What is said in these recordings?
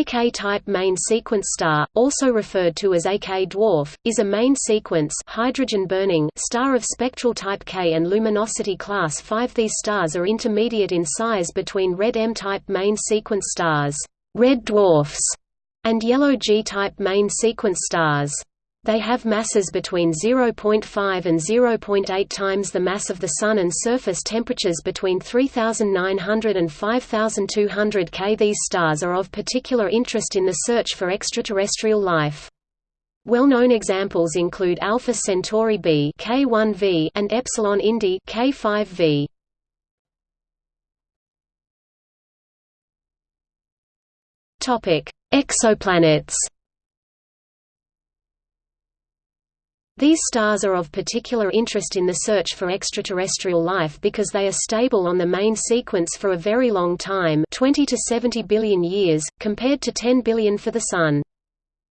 A K-type main sequence star, also referred to as a K-dwarf, is a main sequence hydrogen-burning star of spectral type K and luminosity class 5. These stars are intermediate in size between red M-type main sequence stars, red dwarfs, and yellow G-type main sequence stars. They have masses between 0.5 and 0.8 times the mass of the Sun and surface temperatures between 3900 and 5200 K. These stars are of particular interest in the search for extraterrestrial life. Well-known examples include Alpha Centauri b K1v and Epsilon Indi K5v. Topic: Exoplanets. These stars are of particular interest in the search for extraterrestrial life because they are stable on the main sequence for a very long time 20 to 70 billion years, compared to 10 billion for the Sun.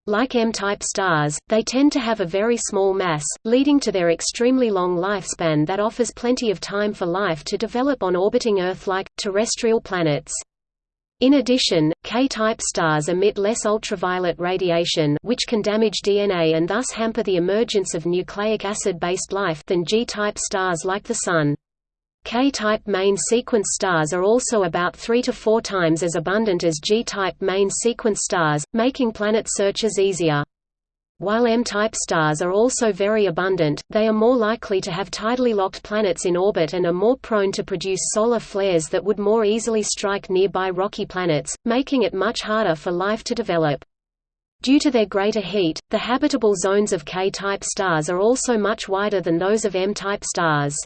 Like M-type stars, they tend to have a very small mass, leading to their extremely long lifespan that offers plenty of time for life to develop on orbiting Earth-like, terrestrial planets. In addition, K-type stars emit less ultraviolet radiation which can damage DNA and thus hamper the emergence of nucleic acid-based life than G-type stars like the Sun. K-type main sequence stars are also about 3 to 4 times as abundant as G-type main sequence stars, making planet searches easier. While M-type stars are also very abundant, they are more likely to have tidally locked planets in orbit and are more prone to produce solar flares that would more easily strike nearby rocky planets, making it much harder for life to develop. Due to their greater heat, the habitable zones of K-type stars are also much wider than those of M-type stars.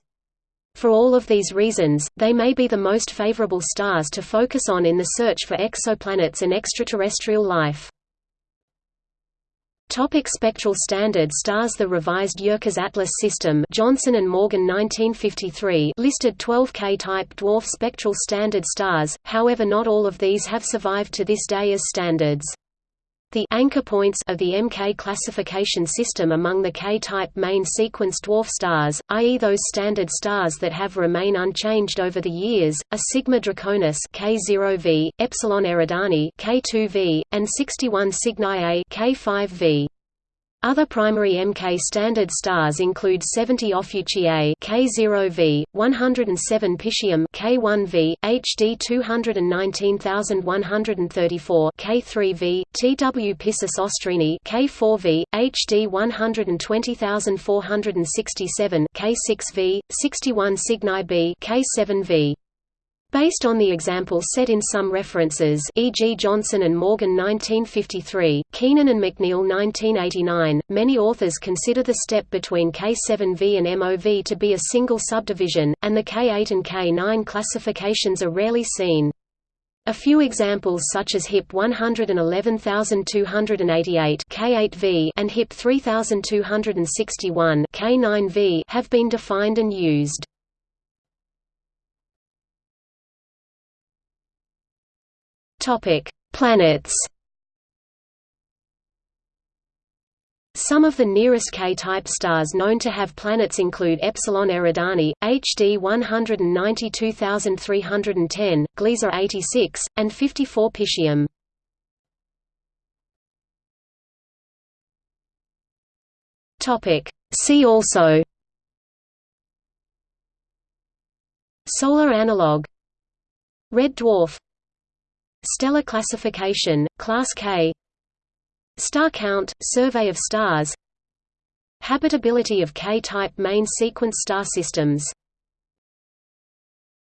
For all of these reasons, they may be the most favorable stars to focus on in the search for exoplanets and extraterrestrial life. Topic spectral standard stars The revised Yerkes Atlas system Johnson and Morgan 1953 listed 12 K-type dwarf spectral standard stars, however not all of these have survived to this day as standards. The anchor points of the MK classification system among the K-type main sequence dwarf stars, i.e. those standard stars that have remain unchanged over the years, are Sigma Draconis K0v, Epsilon Eridani K2v, and 61 Cygni A K5v. Other primary Mk standard stars include 70 Ophiuchiae K0v, 107 Piscium K1v, HD 219134 K3v, TW Piscis Austrini K4v, HD 120467 K6v, 61 Cygni B K7v. Based on the example set in some references e.g. Johnson and Morgan 1953, Keenan and McNeil 1989, many authors consider the step between K7V and MOV to be a single subdivision, and the K8 and K9 classifications are rarely seen. A few examples such as HIP 111288 K8V and HIP 3261 K9V have been defined and used. Topic: Planets. Some of the nearest K-type stars known to have planets include Epsilon Eridani, HD 192310, Gliese 86, and 54 Piscium. Topic: See also Solar analog Red dwarf Stellar classification, Class K Star count, survey of stars Habitability of K-type main sequence star systems